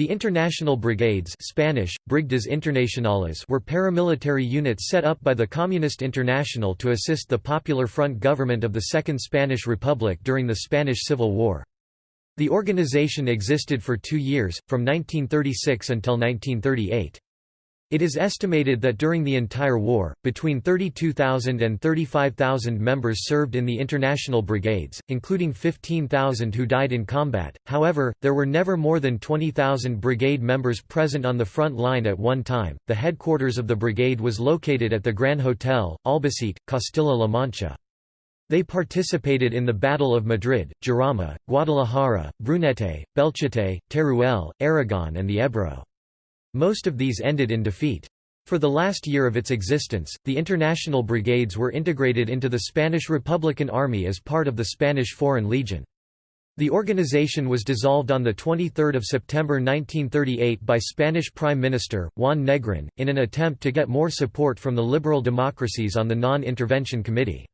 The International Brigades Spanish, Brigadas Internacionales were paramilitary units set up by the Communist International to assist the Popular Front government of the Second Spanish Republic during the Spanish Civil War. The organization existed for two years, from 1936 until 1938. It is estimated that during the entire war, between 32,000 and 35,000 members served in the international brigades, including 15,000 who died in combat. However, there were never more than 20,000 brigade members present on the front line at one time. The headquarters of the brigade was located at the Grand Hotel, Albacete, Castilla-La Mancha. They participated in the Battle of Madrid, Jarama, Guadalajara, Brunete, Belchite, Teruel, Aragon and the Ebro. Most of these ended in defeat. For the last year of its existence, the international brigades were integrated into the Spanish Republican Army as part of the Spanish Foreign Legion. The organization was dissolved on 23 September 1938 by Spanish Prime Minister, Juan Negrin, in an attempt to get more support from the liberal democracies on the Non-Intervention Committee.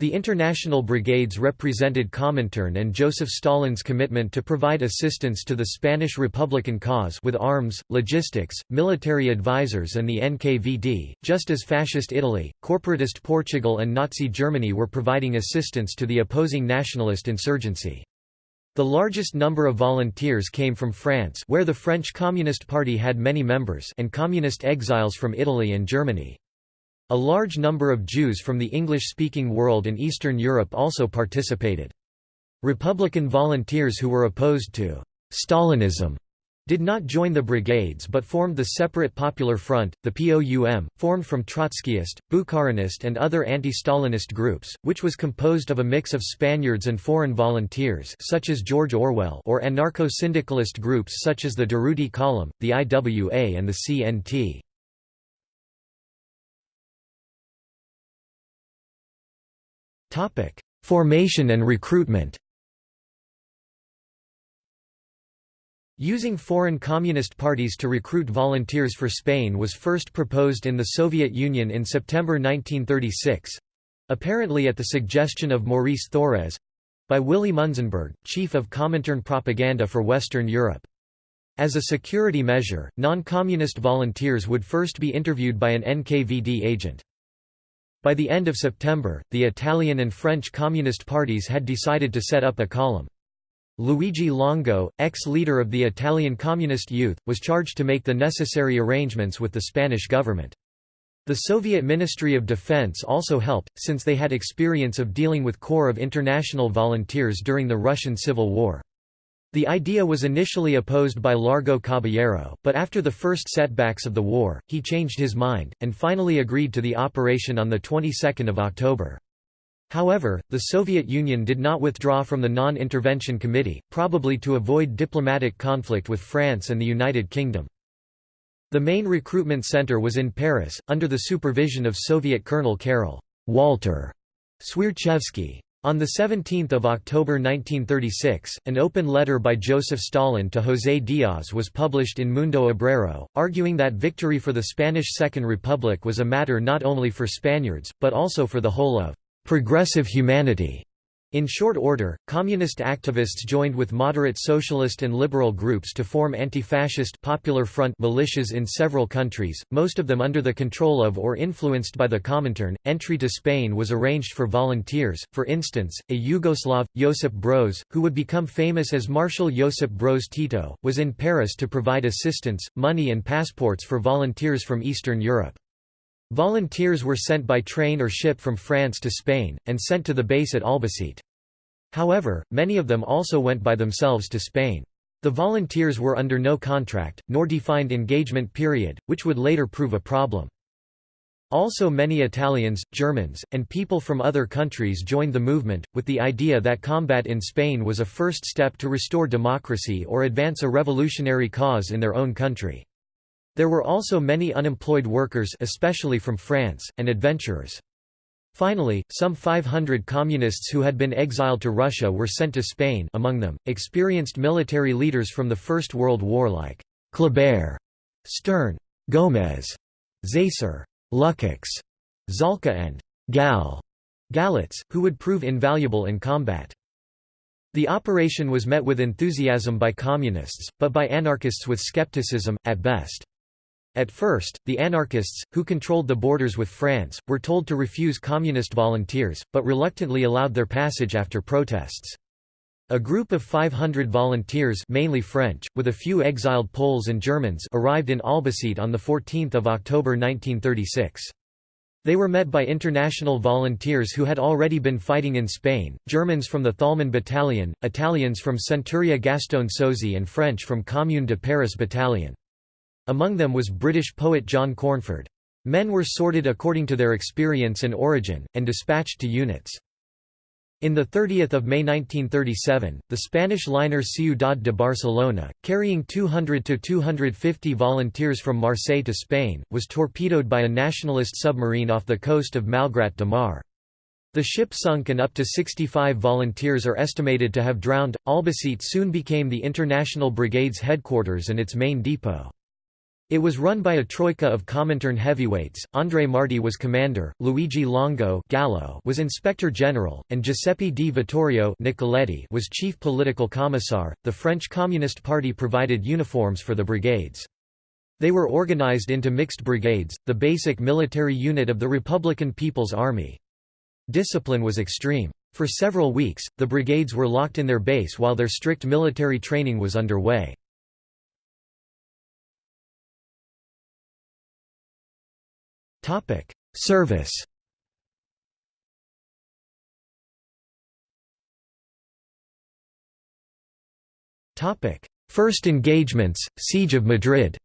The international brigades represented Comintern and Joseph Stalin's commitment to provide assistance to the Spanish Republican cause with arms, logistics, military advisors and the NKVD, just as Fascist Italy, corporatist Portugal and Nazi Germany were providing assistance to the opposing nationalist insurgency. The largest number of volunteers came from France where the French Communist Party had many members and communist exiles from Italy and Germany. A large number of Jews from the English-speaking world and Eastern Europe also participated. Republican volunteers who were opposed to «Stalinism» did not join the brigades but formed the Separate Popular Front, the POUM, formed from Trotskyist, Bukharinist and other anti-Stalinist groups, which was composed of a mix of Spaniards and foreign volunteers such as George Orwell or anarcho-syndicalist groups such as the Durruti Column, the IWA and the CNT. Formation and recruitment Using foreign communist parties to recruit volunteers for Spain was first proposed in the Soviet Union in September 1936—apparently at the suggestion of Maurice Thorez—by Willy Munzenberg, chief of Comintern propaganda for Western Europe. As a security measure, non-communist volunteers would first be interviewed by an NKVD agent. By the end of September, the Italian and French Communist parties had decided to set up a column. Luigi Longo, ex-leader of the Italian Communist Youth, was charged to make the necessary arrangements with the Spanish government. The Soviet Ministry of Defense also helped, since they had experience of dealing with Corps of International Volunteers during the Russian Civil War. The idea was initially opposed by Largo Caballero, but after the first setbacks of the war, he changed his mind, and finally agreed to the operation on the 22nd of October. However, the Soviet Union did not withdraw from the Non-Intervention Committee, probably to avoid diplomatic conflict with France and the United Kingdom. The main recruitment center was in Paris, under the supervision of Soviet Colonel Karol Walter Swierczewski. On 17 October 1936, an open letter by Joseph Stalin to José Díaz was published in Mundo Obrero, arguing that victory for the Spanish Second Republic was a matter not only for Spaniards, but also for the whole of «progressive humanity». In short order, communist activists joined with moderate socialist and liberal groups to form anti-fascist Popular Front militias in several countries, most of them under the control of or influenced by the Comintern. Entry to Spain was arranged for volunteers, for instance, a Yugoslav, Josip Broz, who would become famous as Marshal Josip Broz Tito, was in Paris to provide assistance, money and passports for volunteers from Eastern Europe. Volunteers were sent by train or ship from France to Spain, and sent to the base at Albacete. However, many of them also went by themselves to Spain. The volunteers were under no contract, nor defined engagement period, which would later prove a problem. Also many Italians, Germans, and people from other countries joined the movement, with the idea that combat in Spain was a first step to restore democracy or advance a revolutionary cause in their own country. There were also many unemployed workers especially from France, and adventurers. Finally, some 500 communists who had been exiled to Russia were sent to Spain among them, experienced military leaders from the First World War like Kleber, Stern, Gómez, Zaisser, Lukács, Zalka and Gal Galitz, who would prove invaluable in combat. The operation was met with enthusiasm by communists, but by anarchists with skepticism, at best. At first, the anarchists, who controlled the borders with France, were told to refuse communist volunteers, but reluctantly allowed their passage after protests. A group of 500 volunteers mainly French, with a few exiled Poles and Germans arrived in Albacete on 14 October 1936. They were met by international volunteers who had already been fighting in Spain, Germans from the Thalmann Battalion, Italians from Centuria Gaston Sozzi and French from Commune de Paris Battalion. Among them was British poet John Cornford. Men were sorted according to their experience and origin, and dispatched to units. In 30 May 1937, the Spanish liner Ciudad de Barcelona, carrying 200–250 volunteers from Marseille to Spain, was torpedoed by a nationalist submarine off the coast of Malgrat de Mar. The ship sunk and up to 65 volunteers are estimated to have drowned. Albacete soon became the International Brigade's headquarters and its main depot. It was run by a troika of Comintern heavyweights, André Marty was commander, Luigi Longo Gallo was inspector general, and Giuseppe di Vittorio Nicoletti was chief political commissar. The French Communist Party provided uniforms for the brigades. They were organized into mixed brigades, the basic military unit of the Republican People's Army. Discipline was extreme. For several weeks, the brigades were locked in their base while their strict military training was underway. Topic: Service. Topic: First engagements, Siege of Madrid.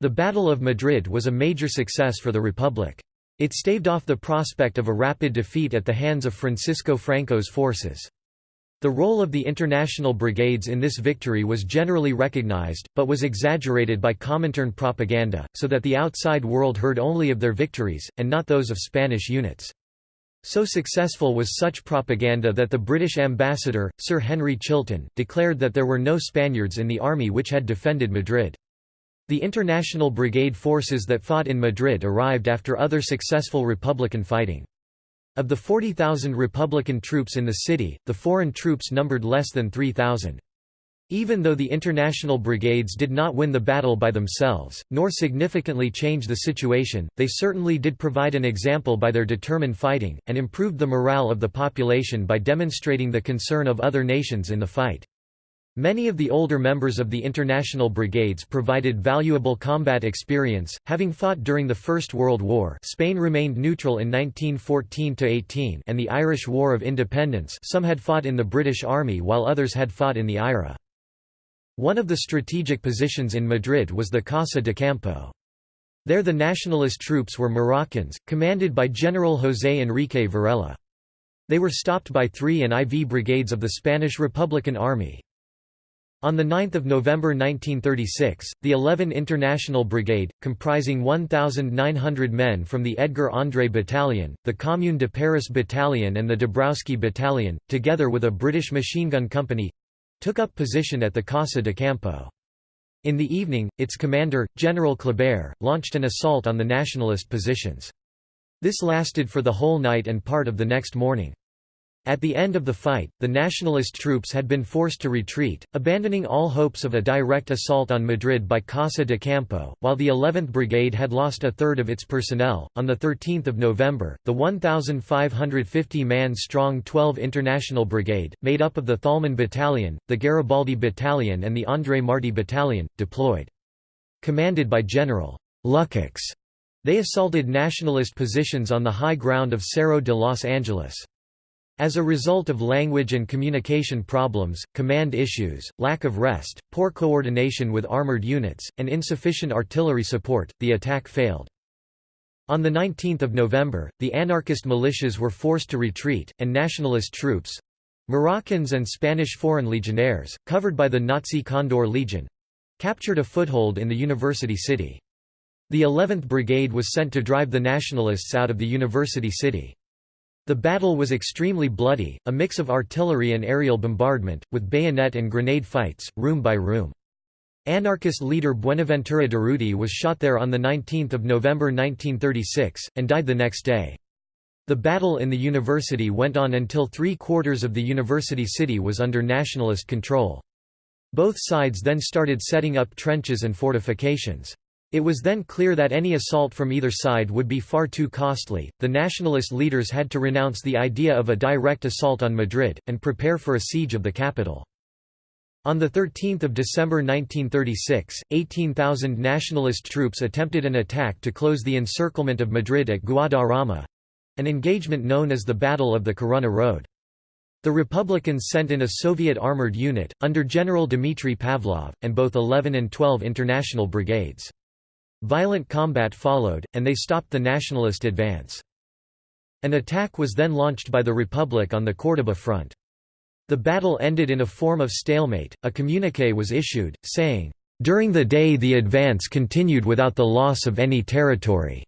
The Battle of Madrid was a major success for the Republic. It staved off the prospect of a rapid defeat at the hands of Francisco Franco's forces. The role of the international brigades in this victory was generally recognized, but was exaggerated by Comintern propaganda, so that the outside world heard only of their victories, and not those of Spanish units. So successful was such propaganda that the British ambassador, Sir Henry Chilton, declared that there were no Spaniards in the army which had defended Madrid. The international brigade forces that fought in Madrid arrived after other successful Republican fighting. Of the 40,000 Republican troops in the city, the foreign troops numbered less than 3,000. Even though the international brigades did not win the battle by themselves, nor significantly change the situation, they certainly did provide an example by their determined fighting, and improved the morale of the population by demonstrating the concern of other nations in the fight. Many of the older members of the international brigades provided valuable combat experience, having fought during the First World War Spain remained neutral in 1914–18 and the Irish War of Independence some had fought in the British Army while others had fought in the IRA. One of the strategic positions in Madrid was the Casa de Campo. There the nationalist troops were Moroccans, commanded by General José Enrique Varela. They were stopped by 3 and IV brigades of the Spanish Republican Army. On 9 November 1936, the 11 International Brigade, comprising 1,900 men from the Edgar André Battalion, the Commune de Paris Battalion and the Dabrowski Battalion, together with a British machine gun company—took up position at the Casa de Campo. In the evening, its commander, General Kleber, launched an assault on the nationalist positions. This lasted for the whole night and part of the next morning. At the end of the fight, the nationalist troops had been forced to retreat, abandoning all hopes of a direct assault on Madrid by Casa de Campo, while the 11th Brigade had lost a third of its personnel. On 13 November, the 1,550 man strong 12 International Brigade, made up of the Thalmann Battalion, the Garibaldi Battalion, and the André Marty Battalion, deployed. Commanded by General Lukacs, they assaulted nationalist positions on the high ground of Cerro de Los Angeles. As a result of language and communication problems, command issues, lack of rest, poor coordination with armored units, and insufficient artillery support, the attack failed. On 19 November, the anarchist militias were forced to retreat, and nationalist troops—Moroccans and Spanish foreign legionnaires, covered by the Nazi Condor Legion—captured a foothold in the university city. The 11th Brigade was sent to drive the nationalists out of the university city. The battle was extremely bloody, a mix of artillery and aerial bombardment, with bayonet and grenade fights, room by room. Anarchist leader Buenaventura Durruti was shot there on 19 November 1936, and died the next day. The battle in the university went on until three-quarters of the university city was under nationalist control. Both sides then started setting up trenches and fortifications. It was then clear that any assault from either side would be far too costly. The nationalist leaders had to renounce the idea of a direct assault on Madrid, and prepare for a siege of the capital. On 13 December 1936, 18,000 nationalist troops attempted an attack to close the encirclement of Madrid at Guadarrama—an engagement known as the Battle of the Corunna Road. The Republicans sent in a Soviet armored unit, under General Dmitry Pavlov, and both 11 and 12 international brigades. Violent combat followed, and they stopped the nationalist advance. An attack was then launched by the Republic on the Córdoba front. The battle ended in a form of stalemate. A communique was issued, saying, During the day the advance continued without the loss of any territory.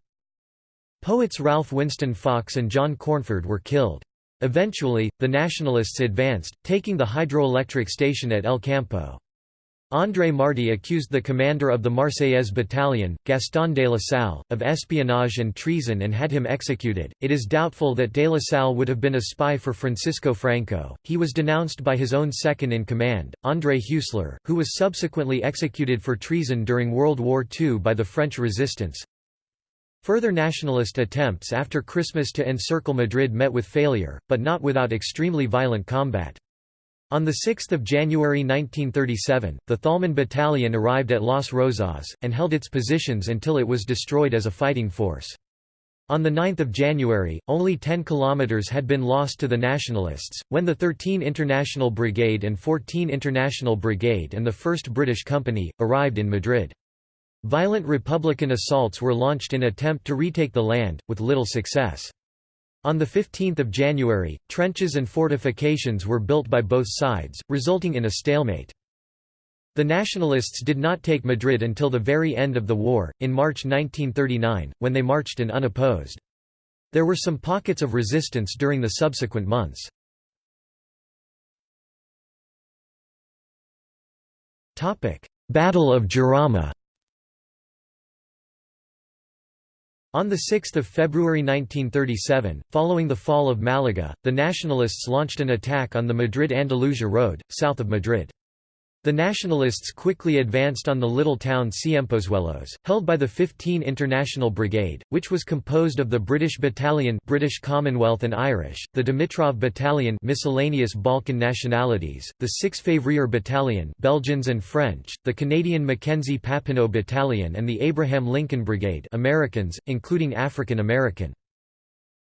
Poets Ralph Winston Fox and John Cornford were killed. Eventually, the Nationalists advanced, taking the hydroelectric station at El Campo. André Marty accused the commander of the Marseillaise battalion, Gaston de la Salle, of espionage and treason and had him executed. It is doubtful that de la Salle would have been a spy for Francisco Franco. He was denounced by his own second in command, André Huesler, who was subsequently executed for treason during World War II by the French resistance. Further nationalist attempts after Christmas to encircle Madrid met with failure, but not without extremely violent combat. On 6 January 1937, the Thalmann Battalion arrived at Las Rozas, and held its positions until it was destroyed as a fighting force. On 9 January, only 10 kilometers had been lost to the Nationalists, when the 13 International Brigade and 14 International Brigade and the 1st British Company, arrived in Madrid. Violent Republican assaults were launched in attempt to retake the land, with little success. On 15 January, trenches and fortifications were built by both sides, resulting in a stalemate. The Nationalists did not take Madrid until the very end of the war, in March 1939, when they marched in unopposed. There were some pockets of resistance during the subsequent months. Battle of Jarama On 6 February 1937, following the fall of Malaga, the Nationalists launched an attack on the Madrid-Andalusia road, south of Madrid. The Nationalists quickly advanced on the little town Ciempozuelos, held by the 15 International Brigade, which was composed of the British Battalion British Commonwealth and Irish, the Dimitrov Battalion miscellaneous Balkan nationalities, the 6 Février Battalion Belgians and French, the Canadian Mackenzie Papineau Battalion and the Abraham Lincoln Brigade Americans, including African American.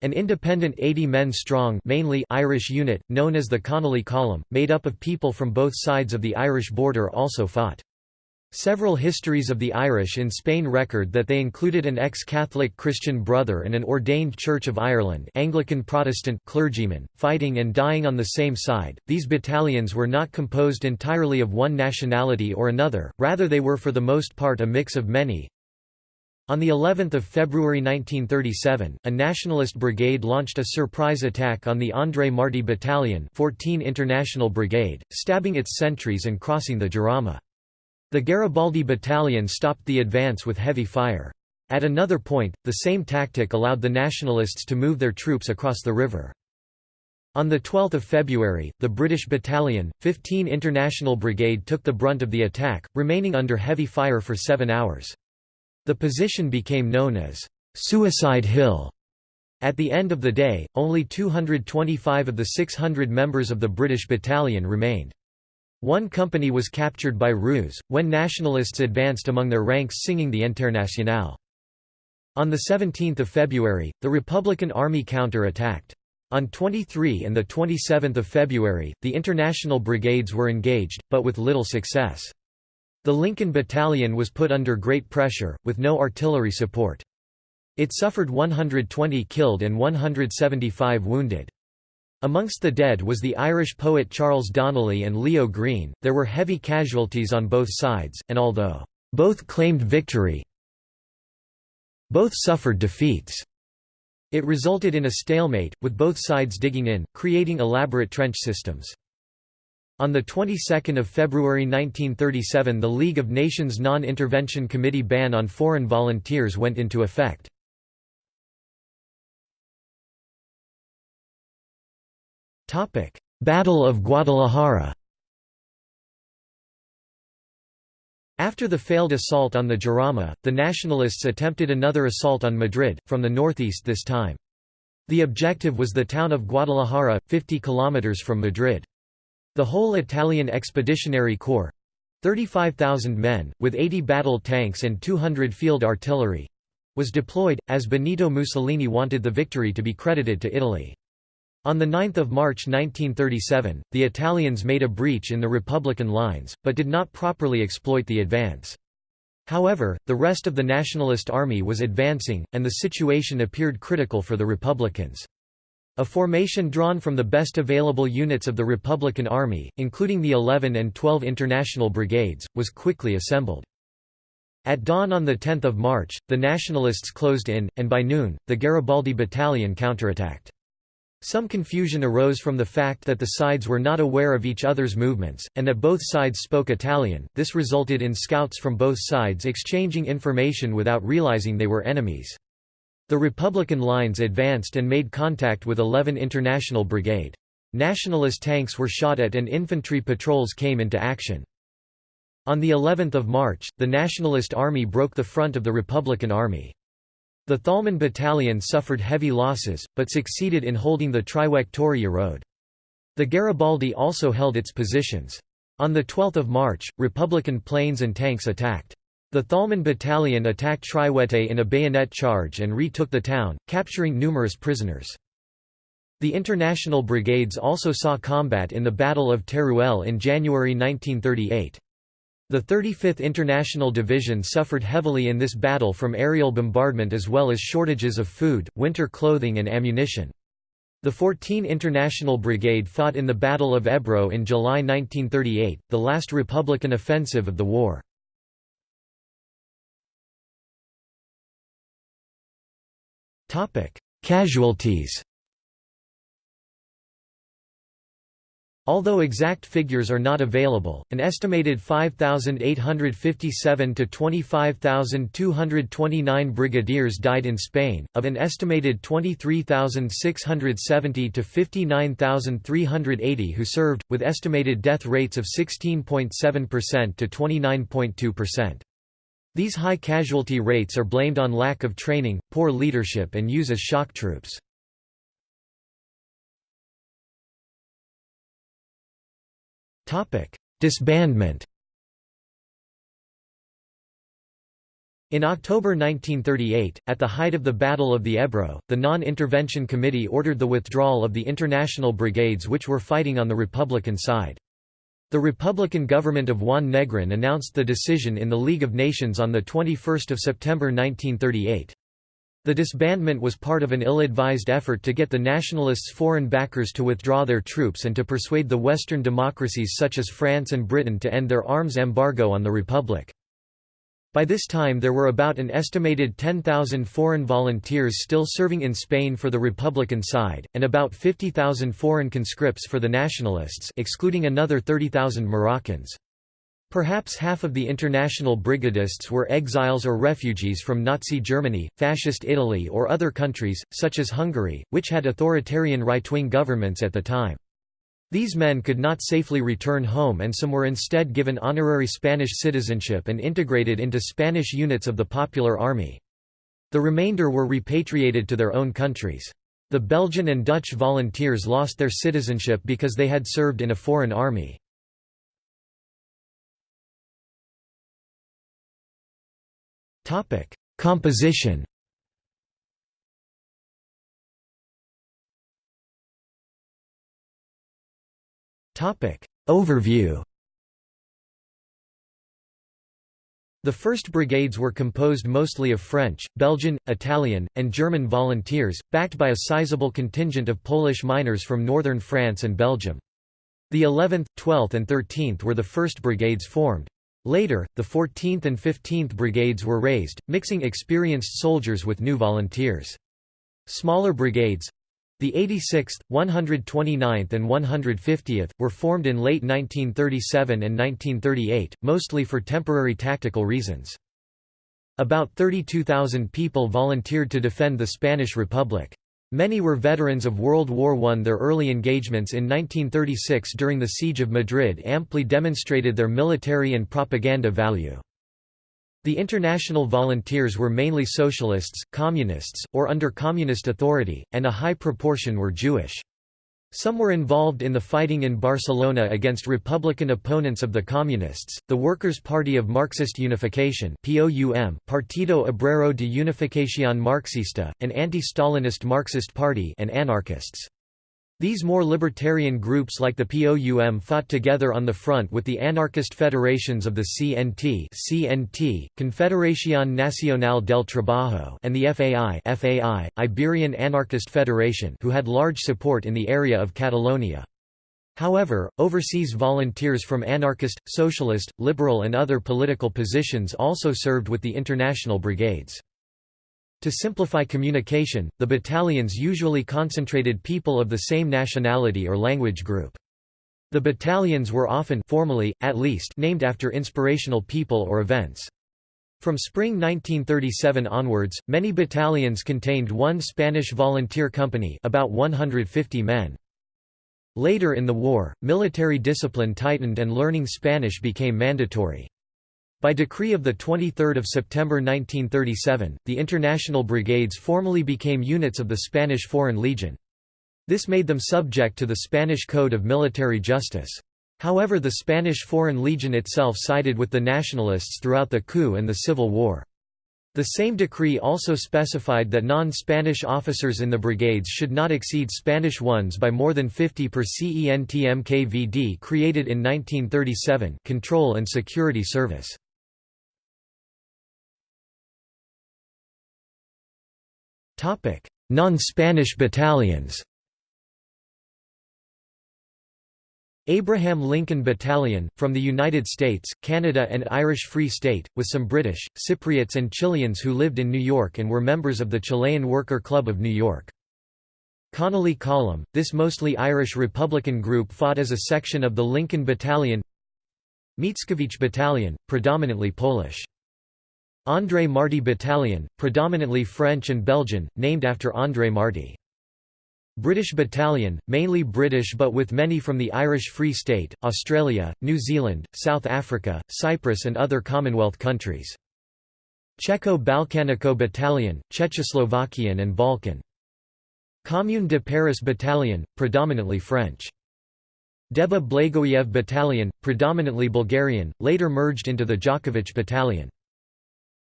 An independent 80 men strong mainly Irish unit, known as the Connolly Column, made up of people from both sides of the Irish border also fought. Several histories of the Irish in Spain record that they included an ex-Catholic Christian brother and an ordained Church of Ireland Anglican Protestant clergyman, fighting and dying on the same side. These battalions were not composed entirely of one nationality or another, rather they were for the most part a mix of many, on the 11th of February 1937, a nationalist brigade launched a surprise attack on the André Marty Battalion 14 International Brigade, stabbing its sentries and crossing the Jarama. The Garibaldi Battalion stopped the advance with heavy fire. At another point, the same tactic allowed the nationalists to move their troops across the river. On 12 February, the British Battalion, 15 International Brigade took the brunt of the attack, remaining under heavy fire for seven hours. The position became known as Suicide Hill. At the end of the day, only 225 of the 600 members of the British battalion remained. One company was captured by ruse, when nationalists advanced among their ranks singing the Internationale. On 17 February, the Republican Army counter-attacked. On 23 and 27 February, the international brigades were engaged, but with little success. The Lincoln Battalion was put under great pressure, with no artillery support. It suffered 120 killed and 175 wounded. Amongst the dead was the Irish poet Charles Donnelly and Leo Green. There were heavy casualties on both sides, and although both claimed victory, both suffered defeats. It resulted in a stalemate, with both sides digging in, creating elaborate trench systems. On the 22nd of February 1937 the League of Nations Non-Intervention Committee ban on foreign volunteers went into effect. Battle of Guadalajara After the failed assault on the Jarama, the Nationalists attempted another assault on Madrid, from the northeast this time. The objective was the town of Guadalajara, 50 kilometers from Madrid. The whole Italian Expeditionary Corps 35,000 men, with 80 battle tanks and 200 field artillery was deployed, as Benito Mussolini wanted the victory to be credited to Italy. On 9 March 1937, the Italians made a breach in the Republican lines, but did not properly exploit the advance. However, the rest of the Nationalist army was advancing, and the situation appeared critical for the Republicans. A formation drawn from the best available units of the Republican Army, including the 11 and 12 International Brigades, was quickly assembled. At dawn on 10 March, the Nationalists closed in, and by noon, the Garibaldi Battalion counterattacked. Some confusion arose from the fact that the sides were not aware of each other's movements, and that both sides spoke Italian. This resulted in scouts from both sides exchanging information without realizing they were enemies. The Republican lines advanced and made contact with 11 International Brigade. Nationalist tanks were shot at and infantry patrols came into action. On the 11th of March, the Nationalist Army broke the front of the Republican Army. The Thalmann Battalion suffered heavy losses, but succeeded in holding the Trijueque road. The Garibaldi also held its positions. On 12 March, Republican planes and tanks attacked. The Thalmann Battalion attacked Trijueque in a bayonet charge and retook the town, capturing numerous prisoners. The International Brigades also saw combat in the Battle of Teruel in January 1938. The 35th International Division suffered heavily in this battle from aerial bombardment as well as shortages of food, winter clothing and ammunition. The 14 International Brigade fought in the Battle of Ebro in July 1938, the last Republican offensive of the war. Casualties Although exact figures are not available, an estimated 5,857 to 25,229 brigadiers died in Spain, of an estimated 23,670 to 59,380 who served, with estimated death rates of 16.7% to 29.2%. These high casualty rates are blamed on lack of training, poor leadership and use as shock troops. Disbandment In October 1938, at the height of the Battle of the Ebro, the Non-Intervention Committee ordered the withdrawal of the international brigades which were fighting on the Republican side. The Republican government of Juan Negrin announced the decision in the League of Nations on 21 September 1938. The disbandment was part of an ill-advised effort to get the nationalists' foreign backers to withdraw their troops and to persuade the Western democracies such as France and Britain to end their arms embargo on the Republic. By this time there were about an estimated 10,000 foreign volunteers still serving in Spain for the Republican side, and about 50,000 foreign conscripts for the Nationalists excluding another 30,000 Moroccans. Perhaps half of the international brigadists were exiles or refugees from Nazi Germany, Fascist Italy or other countries, such as Hungary, which had authoritarian right-wing governments at the time. These men could not safely return home and some were instead given honorary Spanish citizenship and integrated into Spanish units of the Popular Army. The remainder were repatriated to their own countries. The Belgian and Dutch volunteers lost their citizenship because they had served in a foreign army. Composition. Overview. The first brigades were composed mostly of French, Belgian, Italian, and German volunteers, backed by a sizable contingent of Polish miners from northern France and Belgium. The 11th, 12th and 13th were the first brigades formed. Later, the 14th and 15th Brigades were raised, mixing experienced soldiers with new volunteers. Smaller brigades—the 86th, 129th and 150th, were formed in late 1937 and 1938, mostly for temporary tactical reasons. About 32,000 people volunteered to defend the Spanish Republic. Many were veterans of World War I. Their early engagements in 1936 during the Siege of Madrid amply demonstrated their military and propaganda value. The International Volunteers were mainly socialists, communists, or under communist authority, and a high proportion were Jewish. Some were involved in the fighting in Barcelona against Republican opponents of the Communists, the Workers' Party of Marxist Unification Partido Obrero de Unificación Marxista, an anti-Stalinist Marxist party and anarchists. These more libertarian groups like the POUM fought together on the front with the anarchist federations of the CNT, CNT Confederación Nacional del Trabajo and the FAI, FAI Iberian Anarchist Federation who had large support in the area of Catalonia. However, overseas volunteers from anarchist, socialist, liberal and other political positions also served with the international brigades. To simplify communication, the battalions usually concentrated people of the same nationality or language group. The battalions were often formally, at least, named after inspirational people or events. From spring 1937 onwards, many battalions contained one Spanish volunteer company about 150 men. Later in the war, military discipline tightened and learning Spanish became mandatory. By decree of 23 September 1937, the international brigades formally became units of the Spanish Foreign Legion. This made them subject to the Spanish Code of Military Justice. However the Spanish Foreign Legion itself sided with the nationalists throughout the coup and the Civil War. The same decree also specified that non-Spanish officers in the brigades should not exceed Spanish ones by more than 50 per CENTMKVD created in 1937 Control and Security Service. Non-Spanish battalions Abraham Lincoln Battalion, from the United States, Canada and Irish Free State, with some British, Cypriots and Chileans who lived in New York and were members of the Chilean Worker Club of New York. Connolly Column, this mostly Irish Republican group fought as a section of the Lincoln Battalion Mickiewicz Battalion, predominantly Polish. André Marty Battalion, predominantly French and Belgian, named after André Marty. British Battalion, mainly British but with many from the Irish Free State, Australia, New Zealand, South Africa, Cyprus and other Commonwealth countries. Czecho-Balkanico Battalion, Czechoslovakian and Balkan. Commune de Paris Battalion, predominantly French. Deba Blagoyev Battalion, predominantly Bulgarian, later merged into the Dakovic Battalion.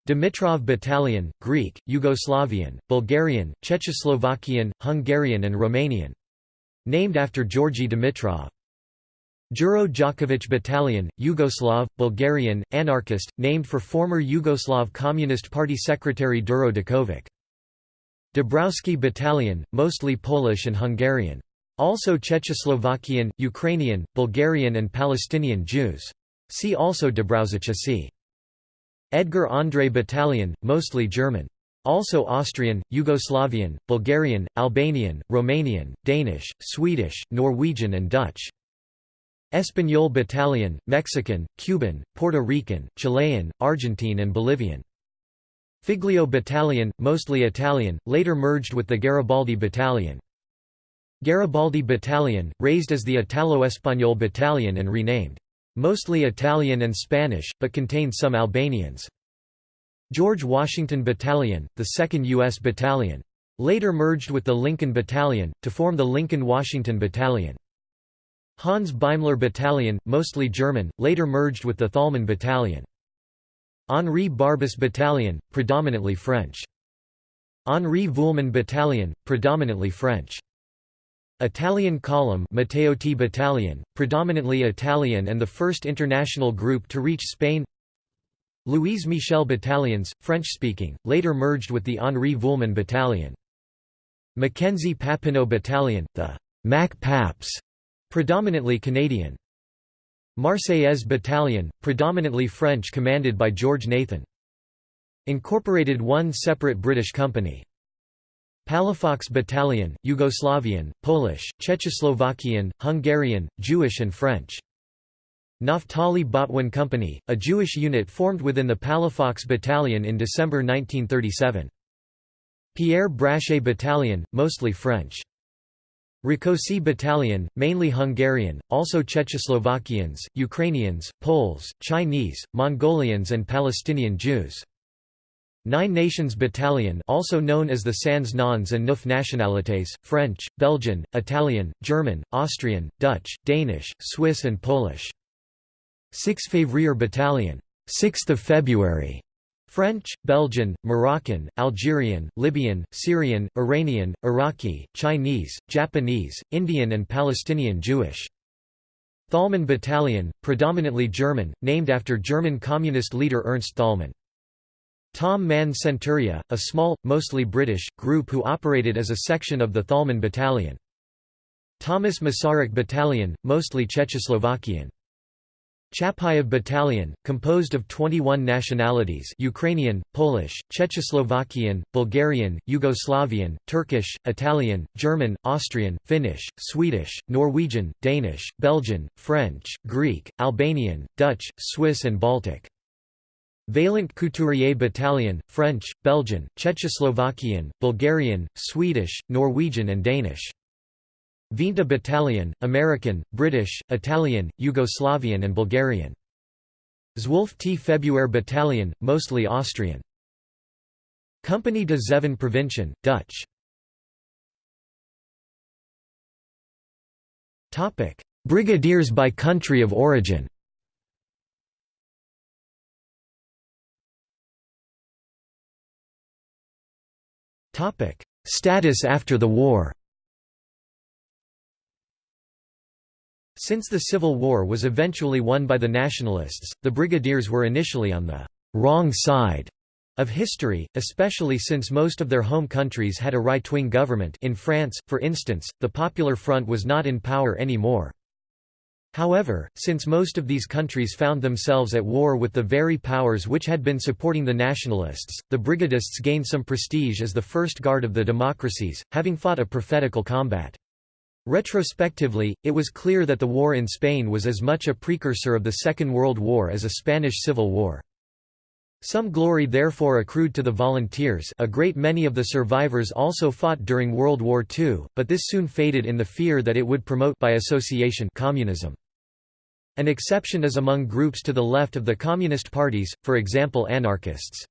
Dimitrov Battalion, Greek, Yugoslavian, Bulgarian, Czechoslovakian, Hungarian and Romanian. Named after Georgi Dimitrov. Duro Dakovic Battalion, Yugoslav, Bulgarian, anarchist, named for former Yugoslav Communist Party secretary Duro Dakovic. Dabrowski Battalion, mostly Polish and Hungarian. Also Czechoslovakian, Ukrainian, Bulgarian and Palestinian Jews. See also Dabrowzici. Edgar André Battalion, mostly German. Also Austrian, Yugoslavian, Bulgarian, Albanian, Romanian, Danish, Swedish, Norwegian and Dutch. Español Battalion, Mexican, Cuban, Puerto Rican, Chilean, Argentine and Bolivian. Figlio Battalion, mostly Italian, later merged with the Garibaldi Battalion. Garibaldi Battalion, raised as the Italo-Español Battalion and renamed mostly Italian and Spanish, but contained some Albanians. George Washington Battalion, the 2nd U.S. Battalion. Later merged with the Lincoln Battalion, to form the Lincoln-Washington Battalion. Hans Beimler Battalion, mostly German, later merged with the Thalmann Battalion. Henri Barbusse Battalion, predominantly French. Henri Vuillemin Battalion, predominantly French. Italian Column Matteotti Battalion, predominantly Italian and the first international group to reach Spain Louise Michel Battalions, French-speaking, later merged with the Henri Vuillemin Battalion. Mackenzie Papineau Battalion, the Mac Paps, predominantly Canadian. Marseillaise Battalion, predominantly French commanded by George Nathan. Incorporated one separate British company. Palafox Battalion, Yugoslavian, Polish, Czechoslovakian, Hungarian, Jewish and French. Naftali Botwin Company, a Jewish unit formed within the Palafox Battalion in December 1937. Pierre Brachet Battalion, mostly French. Rákóczi Battalion, mainly Hungarian, also Czechoslovakians, Ukrainians, Poles, Chinese, Mongolians and Palestinian Jews. Nine Nations Battalion also known as the Sans Noms and Neuf Nationalités, French, Belgian, Italian, German, Austrian, Dutch, Danish, Swiss and Polish. 6 Février Battalion 6th of February French, Belgian, Moroccan, Algerian, Libyan, Syrian, Iranian, Iraqi, Chinese, Japanese, Indian and Palestinian Jewish. Thalmann Battalion, predominantly German, named after German communist leader Ernst Thälmann. Tom Mann Centuria, a small, mostly British, group who operated as a section of the Thalmann Battalion. Thomas Masaryk Battalion, mostly Czechoslovakian. Chapayev Battalion, composed of 21 nationalities Ukrainian, Polish, Czechoslovakian, Bulgarian, Yugoslavian, Turkish, Italian, German, Austrian, Finnish, Swedish, Norwegian, Danish, Belgian, French, Greek, Albanian, Dutch, Swiss and Baltic. Vaillant Couturier Battalion, French, Belgian, Czechoslovakian, Bulgarian, Swedish, Norwegian and Danish. Vinta Battalion, American, British, Italian, Yugoslavian and Bulgarian. Zwölfte Februar Battalion, mostly Austrian. Compagnie de Zeven Provinciën, Dutch. Brigadiers by country of origin Status after the war. Since the Civil War was eventually won by the Nationalists, the Brigadiers were initially on the «wrong side» of history, especially since most of their home countries had a right-wing government in France, for instance, the Popular Front was not in power anymore. However, since most of these countries found themselves at war with the very powers which had been supporting the nationalists, the brigadists gained some prestige as the first guard of the democracies, having fought a prophetical combat. Retrospectively, it was clear that the war in Spain was as much a precursor of the Second World War as a Spanish Civil War. Some glory therefore accrued to the volunteers a great many of the survivors also fought during World War II, but this soon faded in the fear that it would promote by association communism. An exception is among groups to the left of the communist parties, for example anarchists.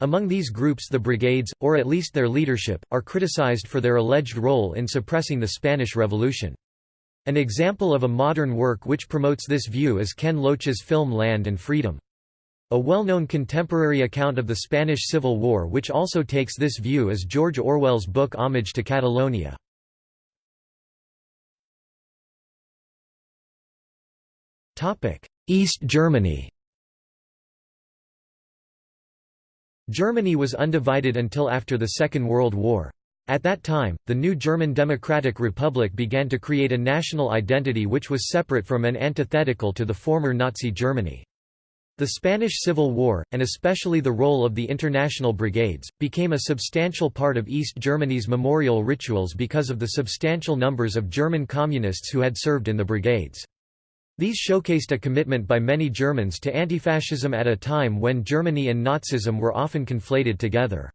Among these groups the brigades, or at least their leadership, are criticized for their alleged role in suppressing the Spanish Revolution. An example of a modern work which promotes this view is Ken Loach's film Land and Freedom. A well-known contemporary account of the Spanish Civil War which also takes this view is George Orwell's book Homage to Catalonia. East Germany Germany was undivided until after the Second World War. At that time, the new German Democratic Republic began to create a national identity which was separate from and antithetical to the former Nazi Germany. The Spanish Civil War, and especially the role of the international brigades, became a substantial part of East Germany's memorial rituals because of the substantial numbers of German communists who had served in the brigades. These showcased a commitment by many Germans to antifascism at a time when Germany and Nazism were often conflated together.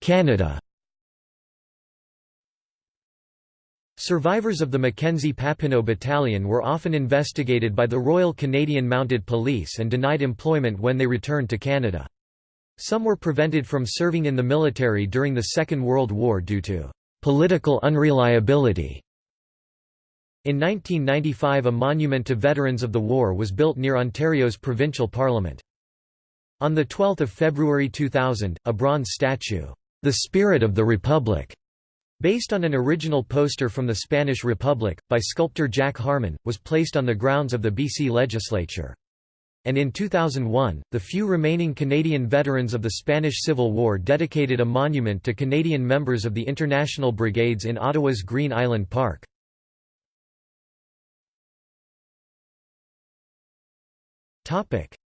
Canada Survivors of the Mackenzie-Papineau Battalion were often investigated by the Royal Canadian Mounted Police and denied employment when they returned to Canada. Some were prevented from serving in the military during the Second World War due to political unreliability. In 1995 a monument to veterans of the war was built near Ontario's provincial parliament. On 12 February 2000, a bronze statue, "'The Spirit of the Republic' Based on an original poster from the Spanish Republic, by sculptor Jack Harmon, was placed on the grounds of the BC legislature. And in 2001, the few remaining Canadian veterans of the Spanish Civil War dedicated a monument to Canadian members of the International Brigades in Ottawa's Green Island Park.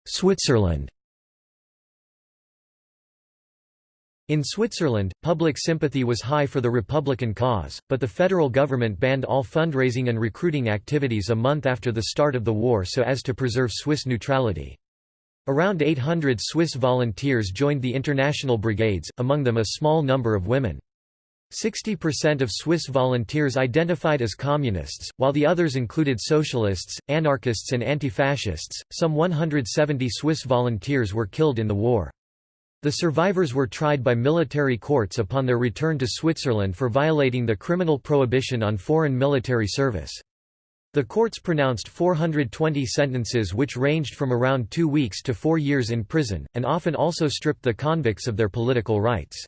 Switzerland In Switzerland, public sympathy was high for the Republican cause, but the federal government banned all fundraising and recruiting activities a month after the start of the war so as to preserve Swiss neutrality. Around 800 Swiss volunteers joined the international brigades, among them a small number of women. 60% of Swiss volunteers identified as communists, while the others included socialists, anarchists and anti-fascists. Some 170 Swiss volunteers were killed in the war. The survivors were tried by military courts upon their return to Switzerland for violating the criminal prohibition on foreign military service. The courts pronounced 420 sentences which ranged from around two weeks to four years in prison, and often also stripped the convicts of their political rights.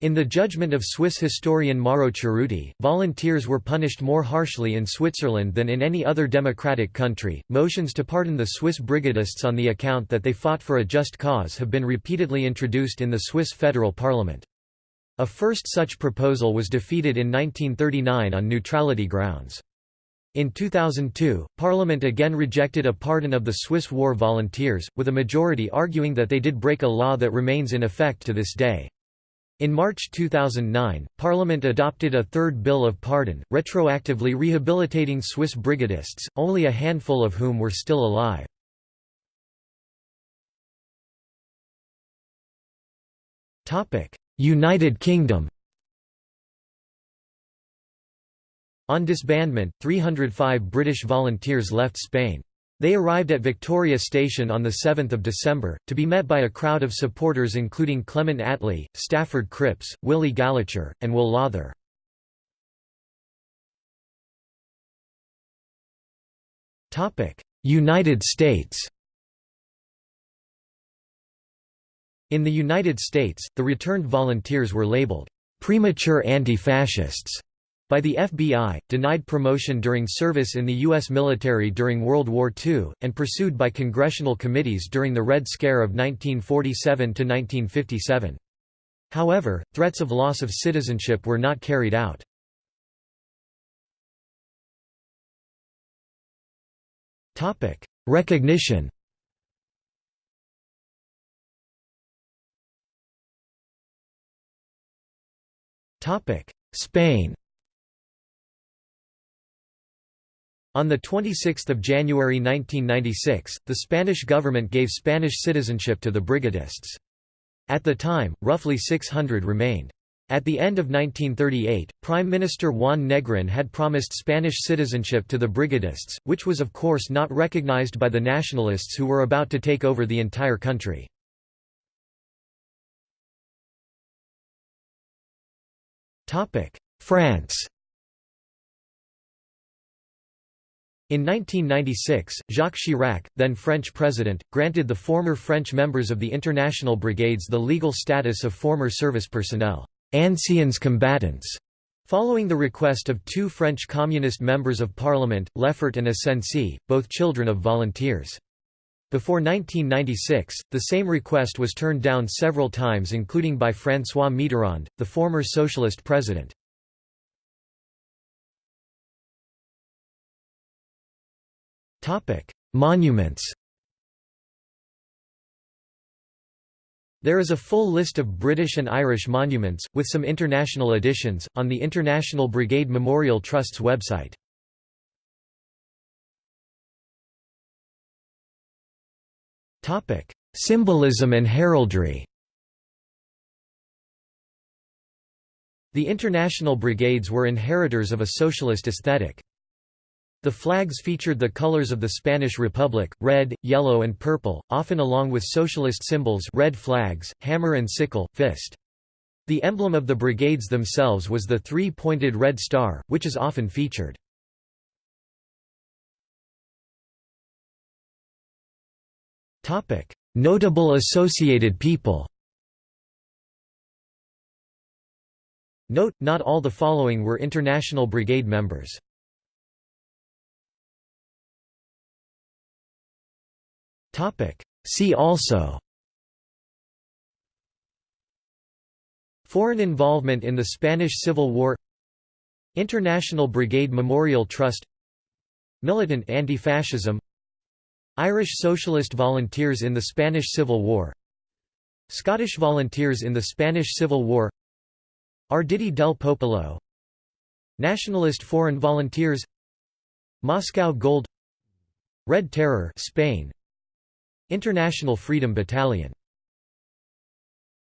In the judgment of Swiss historian Mauro Cerutti, volunteers were punished more harshly in Switzerland than in any other democratic country. Motions to pardon the Swiss brigadists on the account that they fought for a just cause have been repeatedly introduced in the Swiss federal parliament. A first such proposal was defeated in 1939 on neutrality grounds. In 2002, Parliament again rejected a pardon of the Swiss war volunteers, with a majority arguing that they did break a law that remains in effect to this day. In March 2009, Parliament adopted a third Bill of Pardon, retroactively rehabilitating Swiss brigadists, only a handful of whom were still alive. United Kingdom On disbandment, 305 British volunteers left Spain. They arrived at Victoria Station on 7 December, to be met by a crowd of supporters including Clement Attlee, Stafford Cripps, Willie Gallacher, and Will Lawther. United States In the United States, the returned volunteers were labeled, "...premature anti-fascists", by the FBI, denied promotion during service in the U.S. military during World War II, and pursued by congressional committees during the Red Scare of 1947–1957. However, threats of loss of citizenship were not carried out. Recognition Spain On 26 January 1996, the Spanish government gave Spanish citizenship to the brigadists. At the time, roughly 600 remained. At the end of 1938, Prime Minister Juan Negrin had promised Spanish citizenship to the brigadists, which was of course not recognized by the nationalists who were about to take over the entire country. France In 1996, Jacques Chirac, then French president, granted the former French members of the International Brigades the legal status of former service personnel anciens combattants", following the request of two French communist members of parliament, Lefort and Asensi, both children of volunteers. Before 1996, the same request was turned down several times including by François Mitterrand, the former socialist president. Monuments There is a full list of British and Irish monuments, with some international additions, on the International Brigade Memorial Trust's website. Symbolism and heraldry The international brigades were inheritors of a socialist aesthetic. The flags featured the colors of the Spanish Republic, red, yellow and purple, often along with socialist symbols red flags, hammer and sickle, fist. The emblem of the brigades themselves was the three-pointed red star, which is often featured. Notable associated people Note, not all the following were International Brigade members. See also Foreign involvement in the Spanish Civil War International Brigade Memorial Trust Militant anti-fascism Irish Socialist Volunteers in the Spanish Civil War Scottish Volunteers in the Spanish Civil War Arditi del Popolo Nationalist Foreign Volunteers Moscow Gold Red Terror Spain International Freedom Battalion